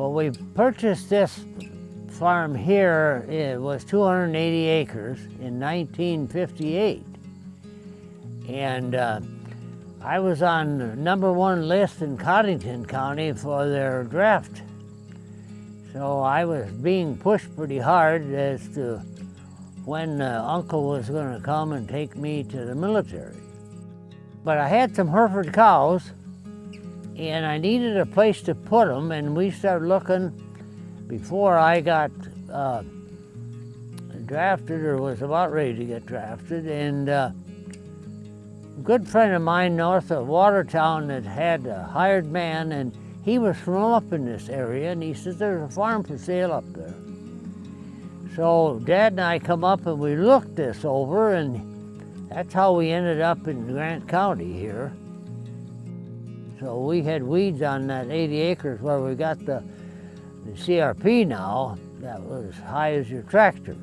Well, we purchased this farm here, it was 280 acres in 1958. And uh, I was on number one list in Codington County for their draft. So I was being pushed pretty hard as to when uh, uncle was going to come and take me to the military. But I had some Hereford cows and I needed a place to put them and we started looking before I got uh, drafted or was about ready to get drafted and uh, a good friend of mine north of Watertown that had a hired man and he was from up in this area and he says there's a farm for sale up there. So Dad and I come up and we looked this over and that's how we ended up in Grant County here. So we had weeds on that 80 acres where we got the, the CRP now that was as high as your tractor.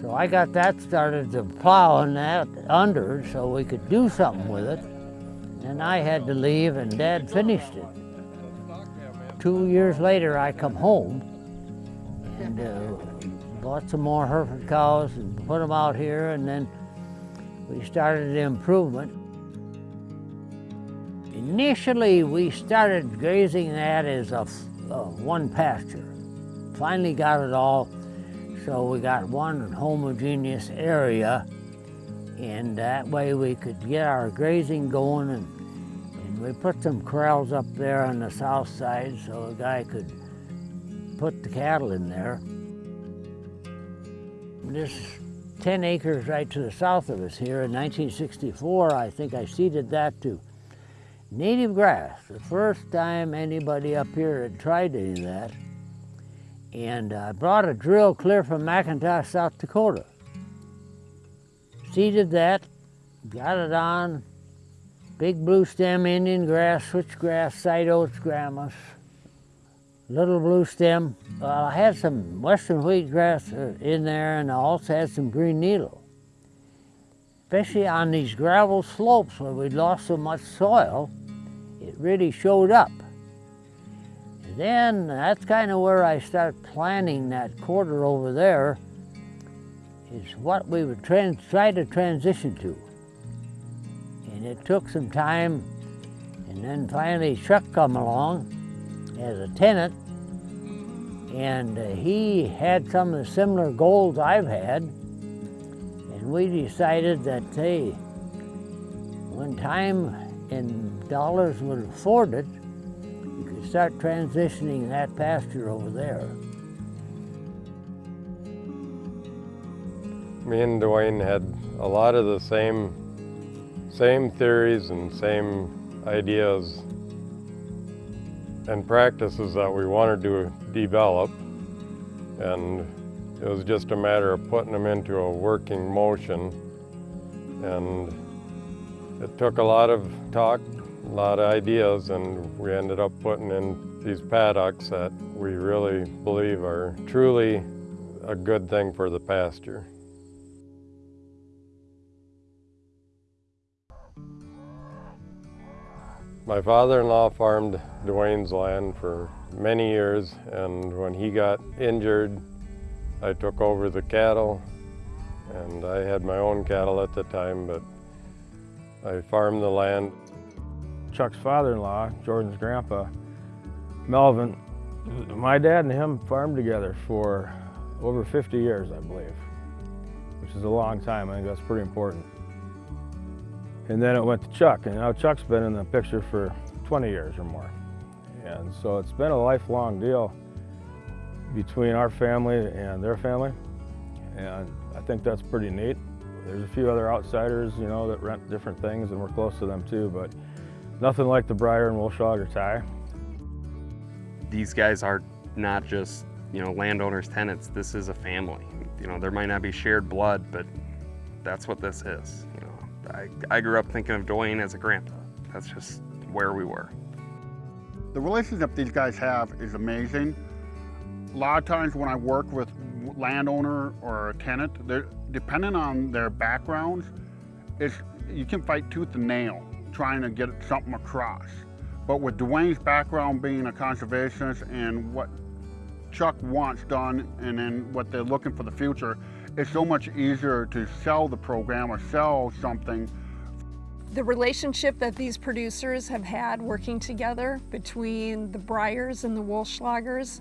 So I got that started to plowing that under so we could do something with it. And I had to leave and Dad finished it. Two years later I come home and uh, bought some more Hereford cows and put them out here and then we started the improvement. Initially we started grazing that as a, a one pasture. Finally got it all so we got one homogeneous area and that way we could get our grazing going and, and we put some corrals up there on the south side so a guy could put the cattle in there. This 10 acres right to the south of us here in 1964, I think I seeded that to native grass. The first time anybody up here had tried any of that. And I brought a drill clear from McIntosh, South Dakota. Seeded that, got it on, big blue stem Indian grass, switchgrass, side oats, graminis, little blue stem. Well, I had some western wheatgrass uh, in there and I also had some green needle. Especially on these gravel slopes where we'd lost so much soil, really showed up. Then that's kind of where I start planning that quarter over there is what we would try to transition to. And it took some time and then finally Chuck come along as a tenant and uh, he had some of the similar goals I've had and we decided that, hey, when time and dollars would afford it, you could start transitioning that pasture over there. Me and Dwayne had a lot of the same, same theories and same ideas and practices that we wanted to develop. And it was just a matter of putting them into a working motion. And it took a lot of talk, a lot of ideas and we ended up putting in these paddocks that we really believe are truly a good thing for the pasture. My father-in-law farmed Dwayne's land for many years and when he got injured I took over the cattle and I had my own cattle at the time but I farmed the land Chuck's father-in-law, Jordan's grandpa, Melvin, my dad and him farmed together for over 50 years, I believe, which is a long time. I think that's pretty important. And then it went to Chuck, and now Chuck's been in the picture for 20 years or more. And so it's been a lifelong deal between our family and their family. And I think that's pretty neat. There's a few other outsiders, you know, that rent different things and we're close to them too, but Nothing like the Briar and Wolfschlager tie. These guys are not just, you know, landowners, tenants. This is a family. You know, there might not be shared blood, but that's what this is. You know, I, I grew up thinking of Dwayne as a grandpa. That's just where we were. The relationship these guys have is amazing. A lot of times when I work with landowner or a tenant, depending on their backgrounds, it's, you can fight tooth and nail trying to get something across. But with Dwayne's background being a conservationist and what Chuck wants done and then what they're looking for the future, it's so much easier to sell the program or sell something The relationship that these producers have had working together between the Breyers and the Wolfschlagers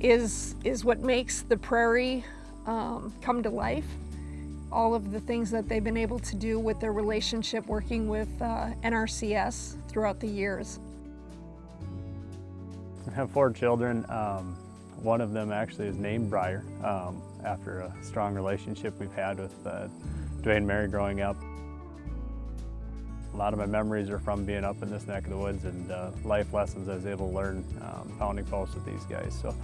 is, is what makes the prairie um, come to life. All of the things that they've been able to do with their relationship working with uh, NRCS throughout the years. I have four children. Um, one of them actually is named Briar um, after a strong relationship we've had with uh, Dwayne and Mary growing up. A lot of my memories are from being up in this neck of the woods and uh, life lessons I was able to learn um, pounding posts with these guys. So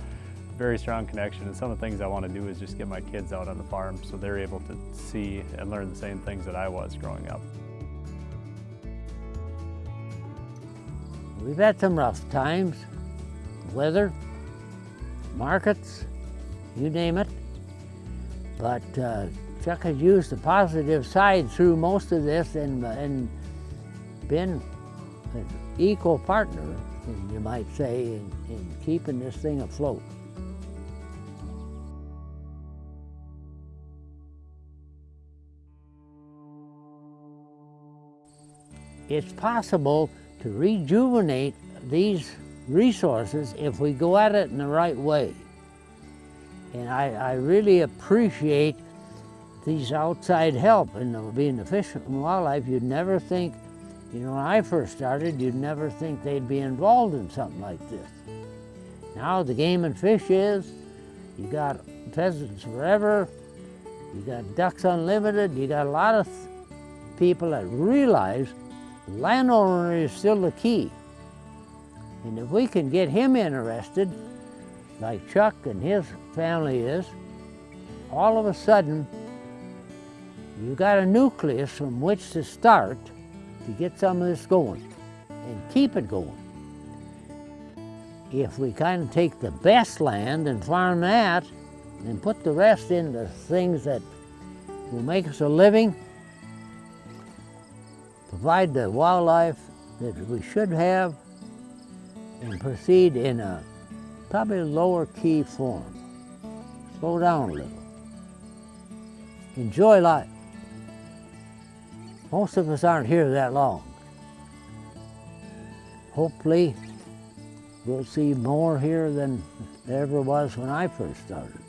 very strong connection and some of the things I want to do is just get my kids out on the farm so they're able to see and learn the same things that I was growing up. We've had some rough times, weather, markets, you name it. But uh, Chuck has used the positive side through most of this and, and been an equal partner, you might say, in, in keeping this thing afloat. It's possible to rejuvenate these resources if we go at it in the right way. And I, I really appreciate these outside help and being the fish and wildlife. You'd never think, you know, when I first started, you'd never think they'd be involved in something like this. Now the game and fish is, you got pheasants forever, you got ducks unlimited, you got a lot of people that realize landowner is still the key. And if we can get him interested, like Chuck and his family is, all of a sudden, you got a nucleus from which to start to get some of this going and keep it going. If we kind of take the best land and farm that and put the rest into things that will make us a living, provide the wildlife that we should have, and proceed in a probably lower key form. Slow down a little. Enjoy life. Most of us aren't here that long. Hopefully, we'll see more here than there ever was when I first started.